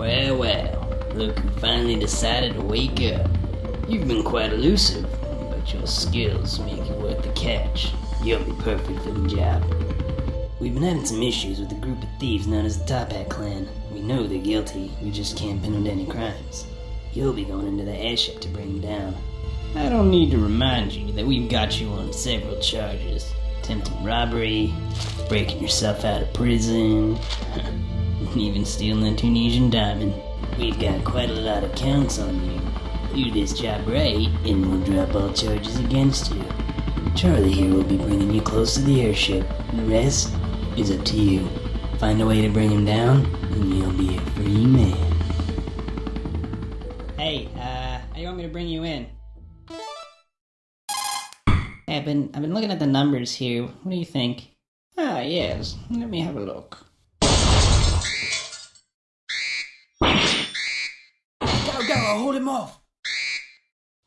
Well, well, look who finally decided to wake up. You've been quite elusive, but your skills make you worth the catch. You'll be perfect for the job. We've been having some issues with a group of thieves known as the Toppat Clan. We know they're guilty, we just can't pin them to any crimes. You'll be going into the airship to bring them down. I don't need to remind you that we've got you on several charges. Attempted robbery, breaking yourself out of prison, even stealing a Tunisian diamond. We've got quite a lot of counts on you. Do this job right, and we'll drop all charges against you. Charlie here will be bringing you close to the airship. The rest is up to you. Find a way to bring him down, and you'll be a free man. Hey, uh, how you want me to bring you in? Hey, I've been I've been looking at the numbers here. What do you think? Ah, yes. Let me have a look. Go! Hold him off.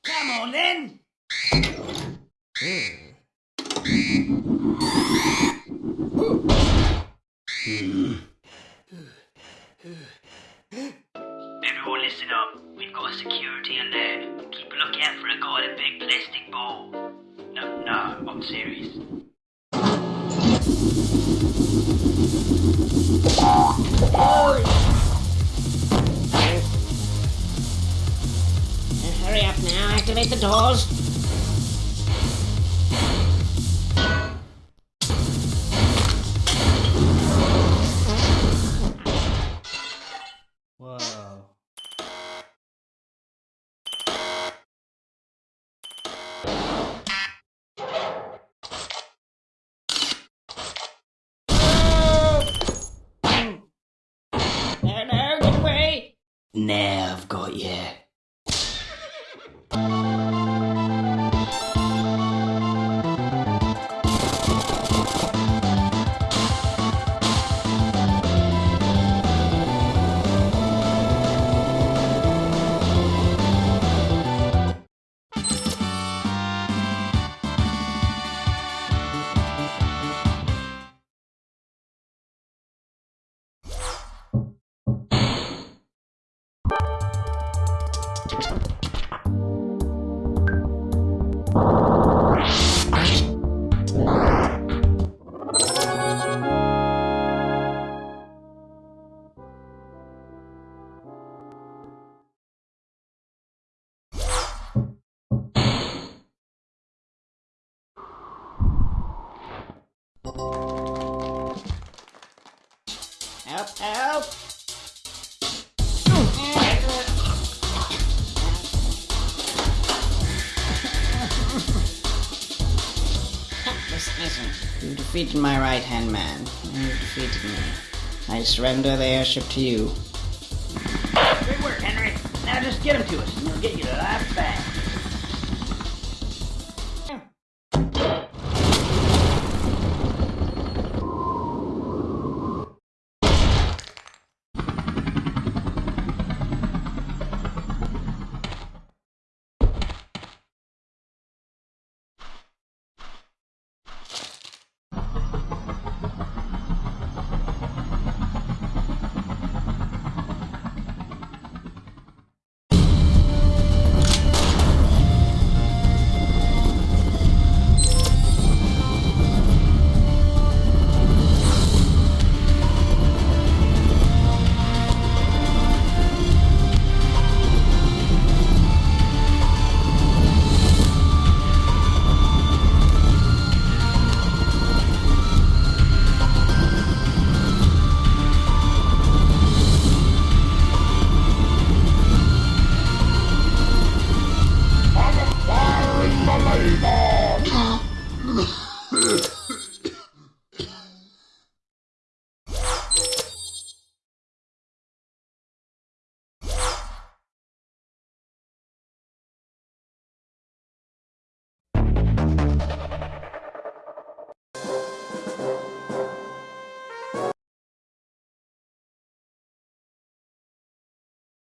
Come on, then. Everyone listen up. We've got a security alert. Keep a lookout for a guy in a big plastic ball. No, no, I'm serious. Hurry up now, activate the doors. Whoa. No, no, get away. Now I've got you. Help, help. You defeated my right-hand man. You defeated me. I surrender the airship to you. Good work, Henry. Now just get him to us, and we'll get you the life back.